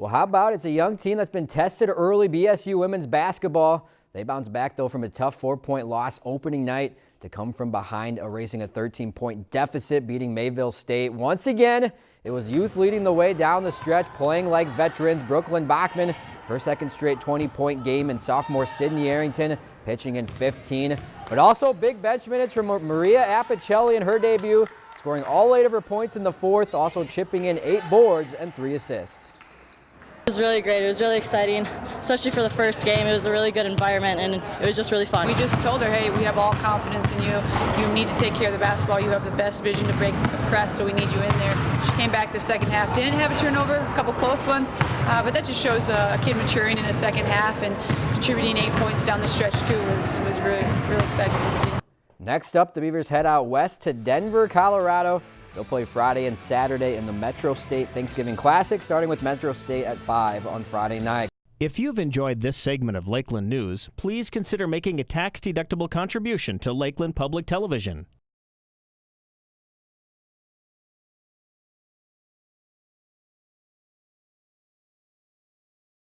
Well, how about it's a young team that's been tested early, BSU women's basketball. They bounced back, though, from a tough four-point loss opening night to come from behind, erasing a 13-point deficit, beating Mayville State. Once again, it was youth leading the way down the stretch, playing like veterans. Brooklyn Bachman, her second straight 20-point game, and sophomore Sydney Arrington pitching in 15. But also big bench minutes from Maria Apicelli in her debut, scoring all eight of her points in the fourth, also chipping in eight boards and three assists. It was really great. It was really exciting, especially for the first game. It was a really good environment, and it was just really fun. We just told her, hey, we have all confidence in you. You need to take care of the basketball. You have the best vision to break the press, so we need you in there. She came back the second half. Didn't have a turnover, a couple close ones, uh, but that just shows a, a, kid maturing in a second half and contributing eight points down the stretch, too, was, was really, really exciting to see. Next up, the Beavers head out west to Denver, Colorado They'll play Friday and Saturday in the Metro State Thanksgiving Classic, starting with Metro State at 5 on Friday night. If you've enjoyed this segment of Lakeland News, please consider making a tax-deductible contribution to Lakeland Public Television.